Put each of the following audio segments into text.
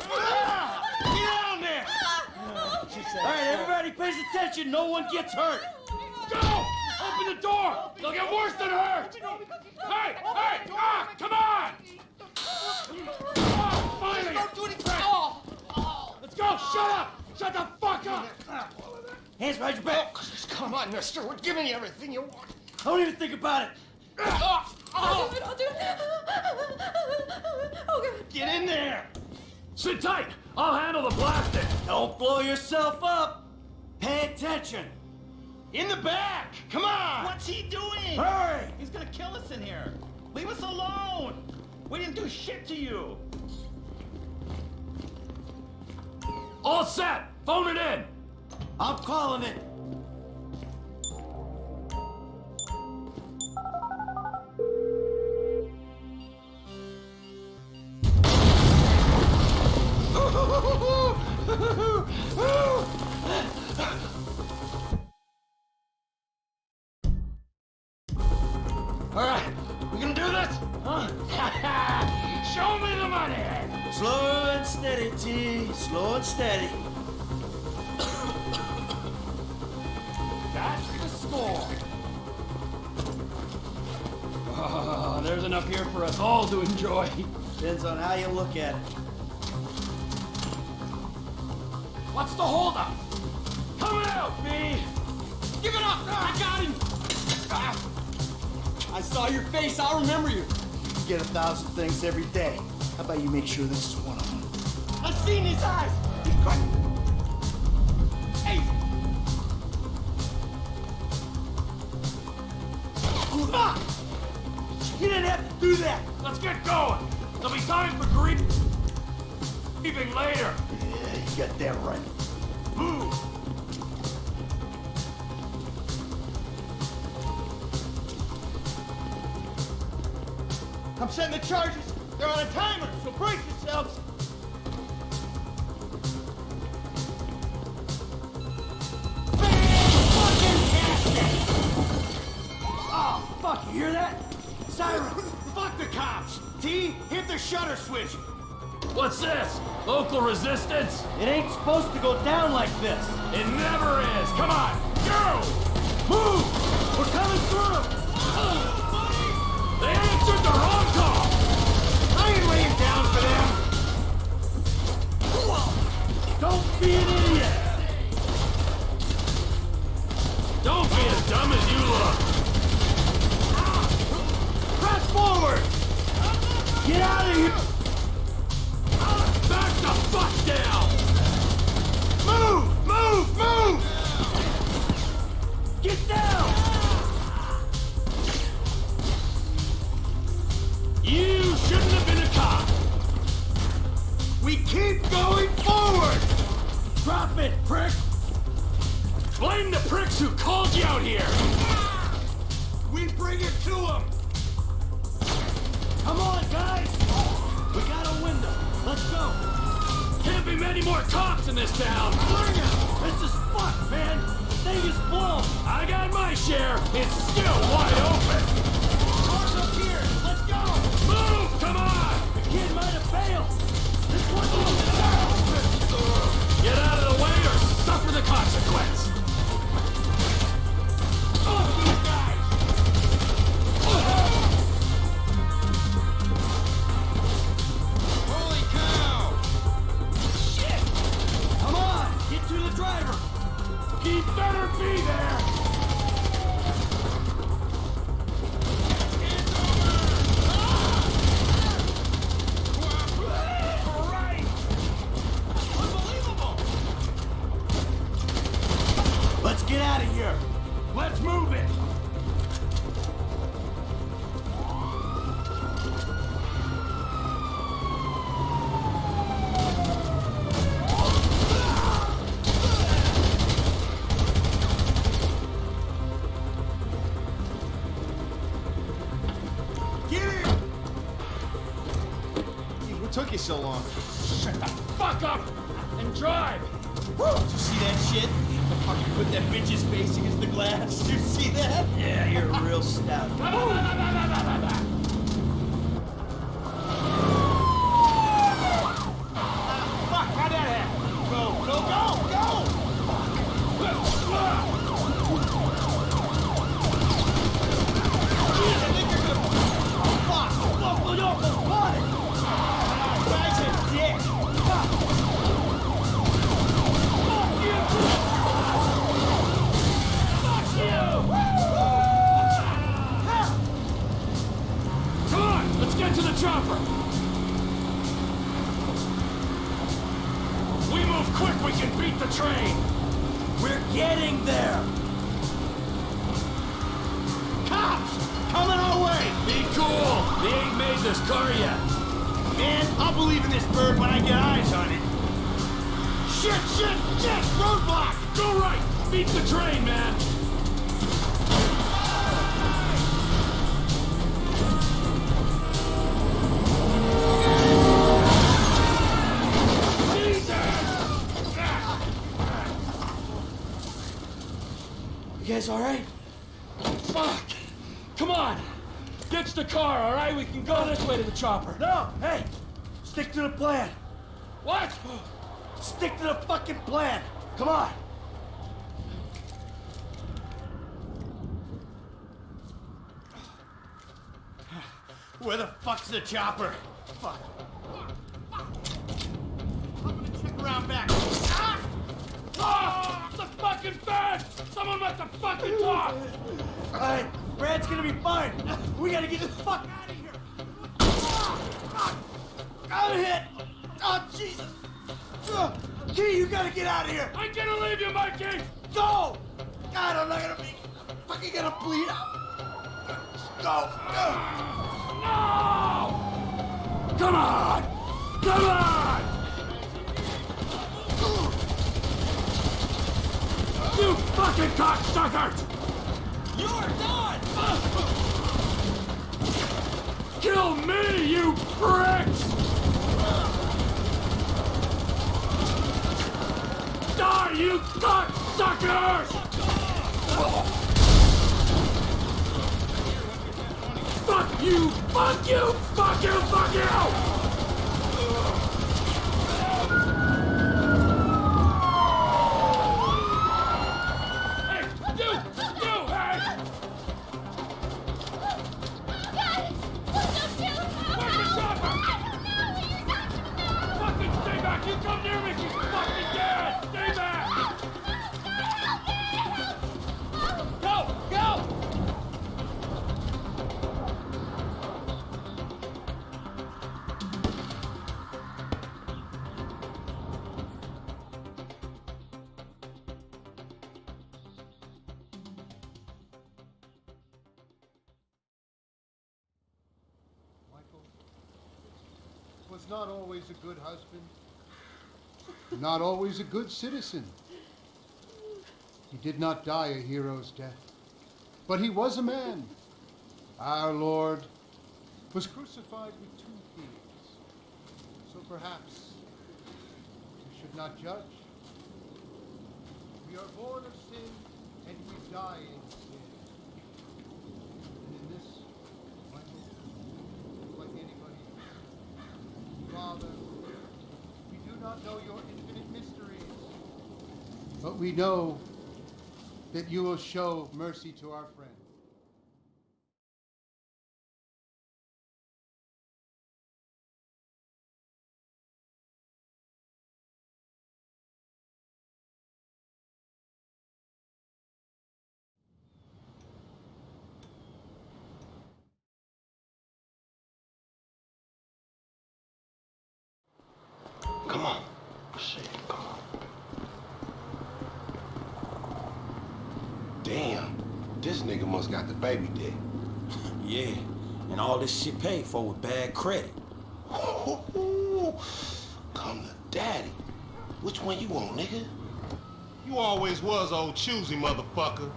Ah! Get down there! All right, everybody pays attention. No one gets hurt. Go! Open the door! They'll get worse than hurt! Hey! Hey! Ah! Come on! Ah, finally! Don't do anything! Oh. Let's go! Shut up! Shut the fuck up! Hands behind your back! Oh, come on, mister. We're giving you everything you want. Don't even think about it. Ah. I'll do it. I'll do it. Oh, God. Get in there! Sit tight! I'll handle the blasting! Don't blow yourself up. Pay attention. In the back. Come on. What's he doing? Hurry. He's gonna kill us in here. Leave us alone. We didn't do shit to you. All set! Phone it in! I'm calling it. There's enough here for us all to enjoy. Depends on how you look at it. What's the holdup? Coming out, me! Give it up! I got him! Ah. I saw your face. I'll remember you. You get a thousand things every day. How about you make sure this is one of them? I've seen his eyes. Hey! Ah! You didn't have to do that. Let's get going! There'll be time for grief. Leaving later. Yeah, you got that right. Move! I'm setting the charges. They're on a timer, so brace yourselves. Shutter switch. What's this? Local resistance? It ain't supposed to go down like this. It never is! Come on! Go! Move! We're coming through! Blame the pricks who called you out here! We bring it to them! Come on, guys! We got a window. Let's go! Can't be many more cops in this town! Bring it! This is fucked, man! The thing is blown! I got my share! It's still wide open! Cars up here! Let's go! Move! Come on! The kid might have failed! This one's on the! Get out of the way or suffer the consequence! What took you so long? Shut the fuck up and drive! Did you see that shit? Fucking put that bitch's face against the glass. Did you see that? Yeah, you're a real stout. Train! We're getting there! Cops! Coming our way! Be cool! They ain't made this car yet! Man, I'll believe in this bird when I get eyes on it. Shit, shit, shit! Roadblock! Go right! Beat the train, man! Guys alright? Fuck! Come on! Ditch the car, all right? We can go this way to the chopper. No! Hey! Stick to the plan! What? Stick to the fucking plan! Come on! Where the fuck's the chopper? Fuck. I'm gonna check around back. Ah! Ah! The fucking bed! Someone must have fucking talk! Alright, Brad's gonna be fine. We gotta get the fuck out of here. Ah! Ah! I'm hit. Oh, Jesus. Key, you gotta get out of here. I'm gonna leave you, Mikey! Go! God, I'm not gonna be I'm fucking gonna bleed out. Go! Ugh. No! Come on! Come on! You fucking cocksuckers! You're done! Kill me, you pricks! Die, you cocksuckers! Fuck you! Fuck you! Fuck you! Fuck you! Was not always a good husband, not always a good citizen. He did not die a hero's death, but he was a man. Our Lord was crucified with two thieves. So perhaps we should not judge. We are born of sin and we die in sin. And in this, Michael, like anybody else. Father, we do not know your infinite mysteries, but we know that you will show mercy to our friend. This nigga must got the baby dead. Yeah, and all this shit paid for with bad credit. Come to daddy. Which one you want, nigga? You always was old choosy, motherfucker.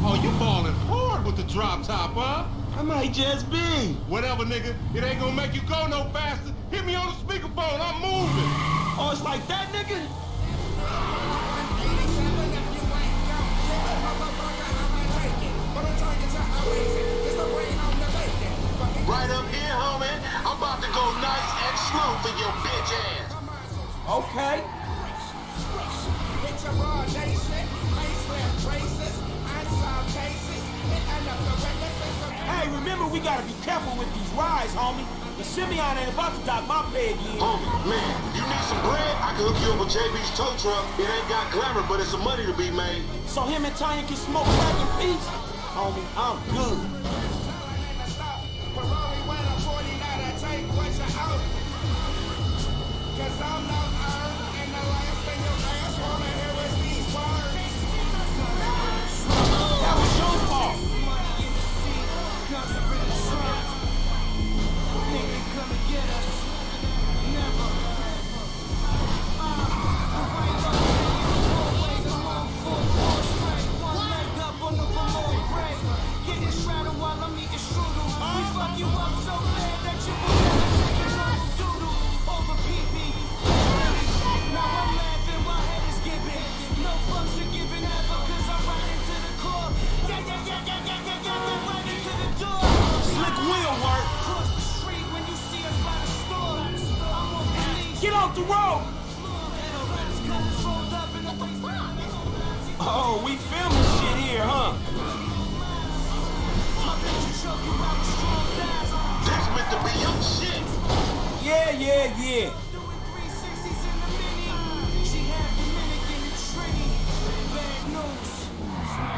Oh, you balling hard with the drop top, huh? I might just be. Whatever, nigga. It ain't gonna make you go no faster. Hit me on the speakerphone. I'm moving. Oh, it's like that, nigga? Right up here, homie. I'm about to go nice and slow for your bitch ass. Okay. Hey, remember we gotta be careful with these rides, homie. The Simeon ain't about to dock my pay again. Homie, man, you need some bread? I can hook you up with JB's tow truck. It ain't got glamour, but it's some money to be made. So him and Tanya can smoke crack in peace? Homie, I'm good. Off the road. Oh, we filming shit here, huh? That's meant to be your shit. Yeah, yeah, yeah.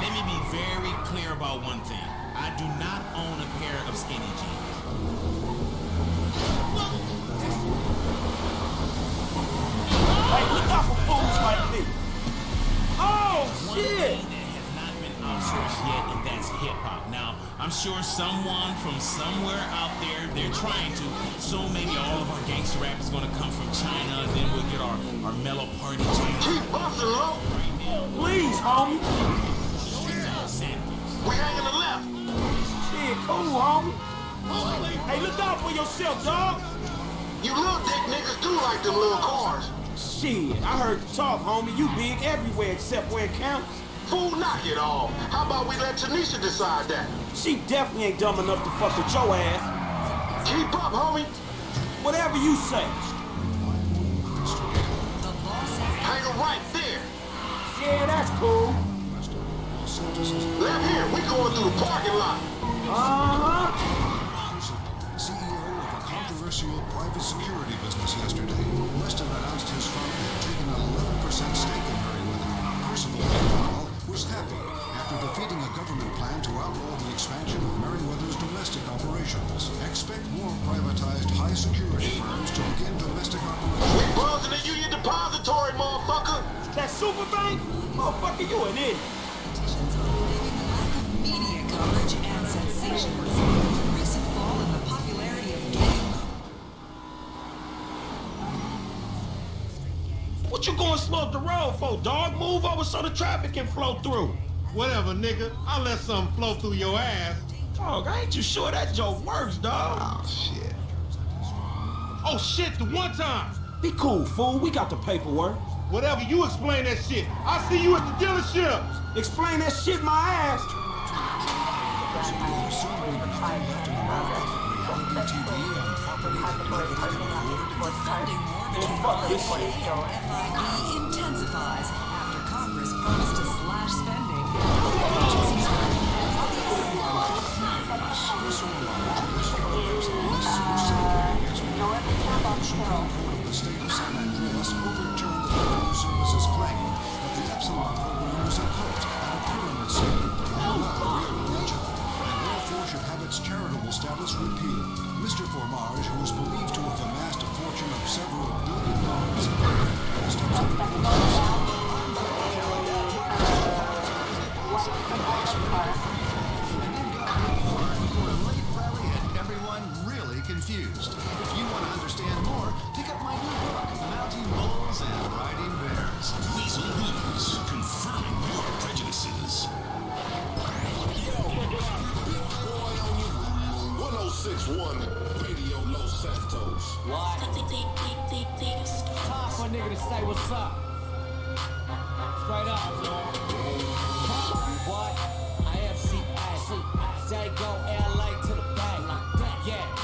Let me be very clear about one thing. I do not own a pair of skinny jeans. Hey, look out for fools like me. Oh, shit. thing that has not been outsourced yet, and that's hip hop. Now, I'm sure someone from somewhere out there, they're trying to. So maybe all of our gangster rap is gonna come from China, and then we'll get our, our mellow party jams. Keep busting, low. Please, homie. We hanging the left. Shit, cool, homie. Hey, look out for yourself, dog. You little dick niggas do like them little cars. Shit, I heard you talk, homie. You big everywhere except where it counts. Fool, knock it off. How about we let Tanisha decide that? She definitely ain't dumb enough to fuck with your ass. Keep up, homie. Whatever you say. Hang her right there. Yeah, that's cool. Left here. We going through the parking lot. Uh-huh. CEO controversial private security business yesterday, Weston announced his firm had taken an 11% stake in Merryweather. Percival meanwhile, was happy after defeating a government plan to outlaw the expansion of Merryweather's domestic operations. Expect more privatized high-security firms to begin domestic operations. We operations. buzzing the Union Depository, motherfucker. That super bank? Motherfucker, you an idiot. Politicians are the lack of media coverage and sensationalism for the recent fall in the popularity of gang What you going slow up the road for, dog? Move over so the traffic can flow through. Whatever, nigga. I'll let something flow through your ass. Dog, I ain't you sure that joke works, dog. Oh, shit. Oh shit, the one time. Be cool, fool. We got the paperwork. Whatever, you explain that shit. I'll see you at the dealership. Explain that shit my ass. funding and FIB intensifies after Congress promised to slash spending. Santos. Time for a nigga to say what's up. Straight up. What? I am C-I-C. Dago LA to the bank. Yeah,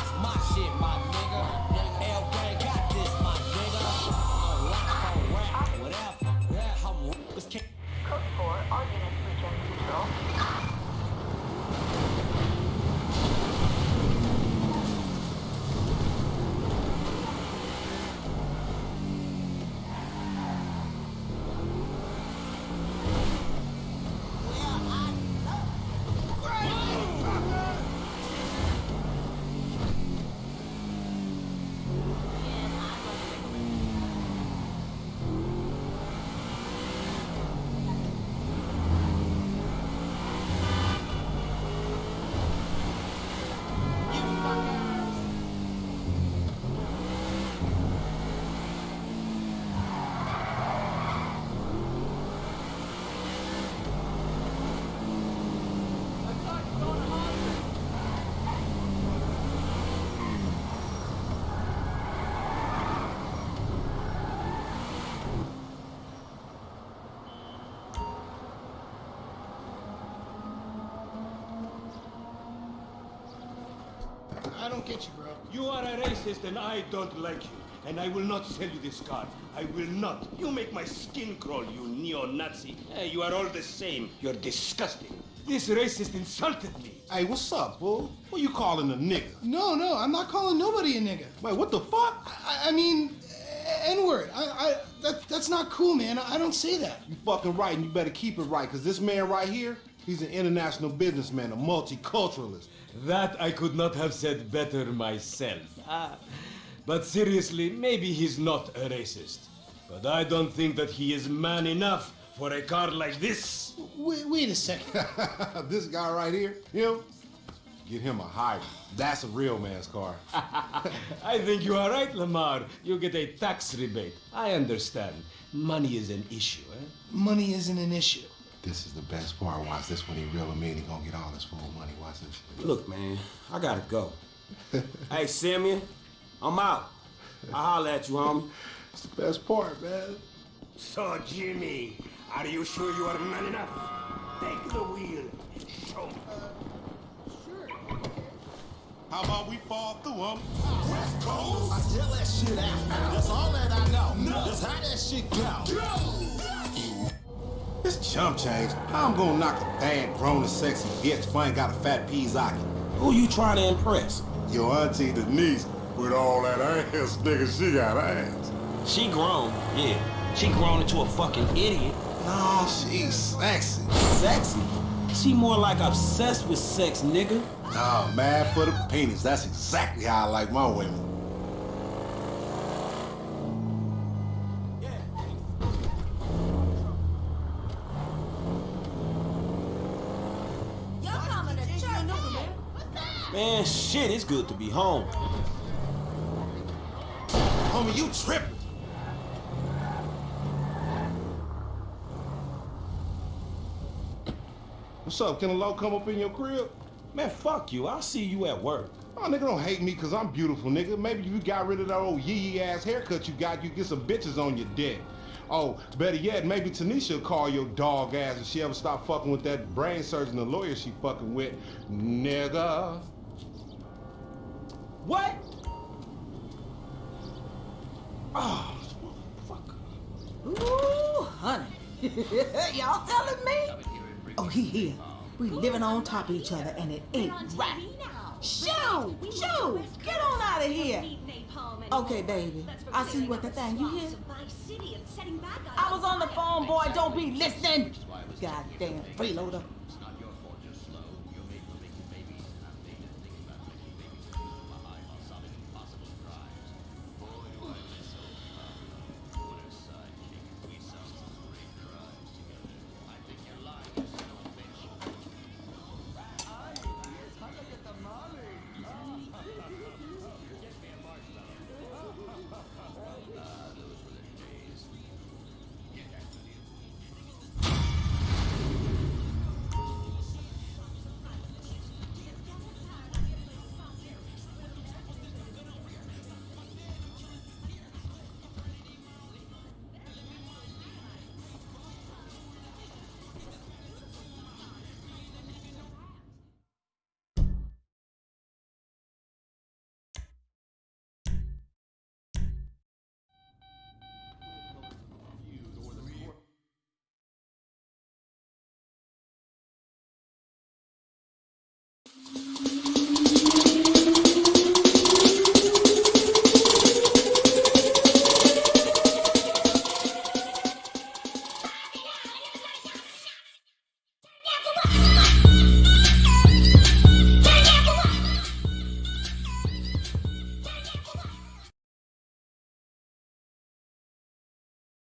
don't get you, bro. You are a racist and I don't like you. And I will not sell you this card. I will not. You make my skin crawl, you neo-Nazi. Hey, you are all the same. You're disgusting. This racist insulted me. Hey, what's up, fool? What you calling a nigga? No, no, I'm not calling nobody a nigga. Wait, what the fuck? I, I mean, N-word. I, I, that, that's not cool, man. I don't say that. You fucking right, and you better keep it right, because this man right here, he's an international businessman, a multiculturalist. That I could not have said better myself. Ah. But seriously, maybe he's not a racist. But I don't think that he is man enough for a car like this. Wait, wait a second. this guy right here, him, get him a hybrid. That's a real man's car. I think you are right, Lamar. You get a tax rebate. I understand. Money is an issue, eh? Money isn't an issue. This is the best part. Watch this when he real him in. He gonna get all his full money. Watch this shit. Look, man, I gotta go. hey, Simeon, I'm out. I'll holler at you, homie. It's the best part, man. So, Jimmy, are you sure you are man enough? Take the wheel and show me. Sure. How about we fall through him? West Coast. I tell that shit out. That's all that I know. No. That's how that shit go. go. This chump change. How I'm gonna knock a bad, grown and sexy bitch if I ain't got a fat Pizaki? Who you trying to impress? Your auntie Denise. With all that ass, nigga, she got ass. She grown, yeah. She grown into a fucking idiot. No, she's sexy. Sexy? She more like obsessed with sex, nigga. Nah, mad for the penis. That's exactly how I like my women. Man, shit, it's good to be home. Homie, you tripping. What's up? Can a low come up in your crib? Man, fuck you. I'll see you at work. Oh, nigga, don't hate me because I'm beautiful, nigga. Maybe if you got rid of that old yee-yee ass haircut you got, you get some bitches on your dick. Oh, better yet, maybe Tanisha will call your dog ass if she ever stop fucking with that brain surgeon, the lawyer she fucking with. Nigga. What? Oh, motherfucker. Ooh, honey. Y'all telling me? Oh, he here. We living on top of each other and it ain't right. Shoo! Shoo! Get on out of here. Okay, baby. I see you at the thing. You hear? I was on the phone, boy. Don't be listening. Goddamn freeloader.